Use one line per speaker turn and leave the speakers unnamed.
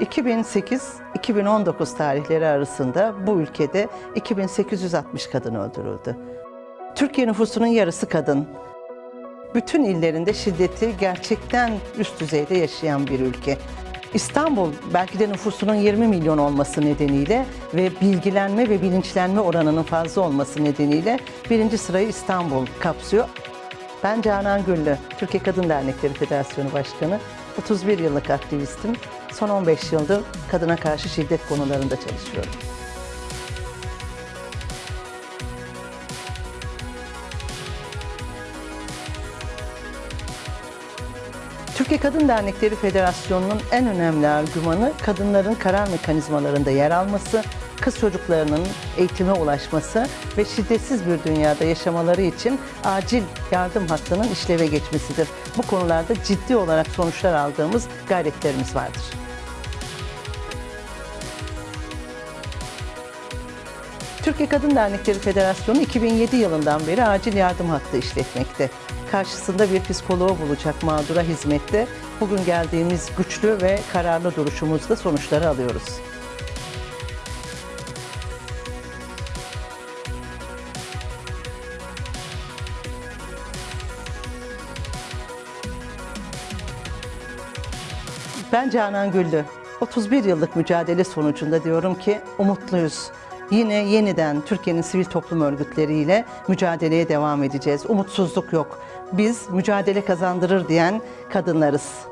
2008-2019 tarihleri arasında bu ülkede 2860 kadın öldürüldü. Türkiye nüfusunun yarısı kadın. Bütün illerinde şiddeti gerçekten üst düzeyde yaşayan bir ülke. İstanbul belki de nüfusunun 20 milyon olması nedeniyle ve bilgilenme ve bilinçlenme oranının fazla olması nedeniyle birinci sırayı İstanbul kapsıyor. Ben Canan Güllü, Türkiye Kadın Dernekleri Federasyonu Başkanı, 31 yıllık aktivistim. Son 15 yıldır kadına karşı şiddet konularında çalışıyorum. Türkiye Kadın Dernekleri Federasyonu'nun en önemli argümanı kadınların karar mekanizmalarında yer alması, kız çocuklarının eğitime ulaşması ve şiddetsiz bir dünyada yaşamaları için acil yardım hattının işleve geçmesidir. Bu konularda ciddi olarak sonuçlar aldığımız gayretlerimiz vardır. Türkiye Kadın Dernekleri Federasyonu 2007 yılından beri acil yardım hattı işletmekte. Karşısında bir psikoloğu bulacak mağdura hizmette bugün geldiğimiz güçlü ve kararlı duruşumuzda sonuçları alıyoruz. Ben Canan Güllü. 31 yıllık mücadele sonucunda diyorum ki umutluyuz. Yine yeniden Türkiye'nin sivil toplum örgütleriyle mücadeleye devam edeceğiz. Umutsuzluk yok. Biz mücadele kazandırır diyen kadınlarız.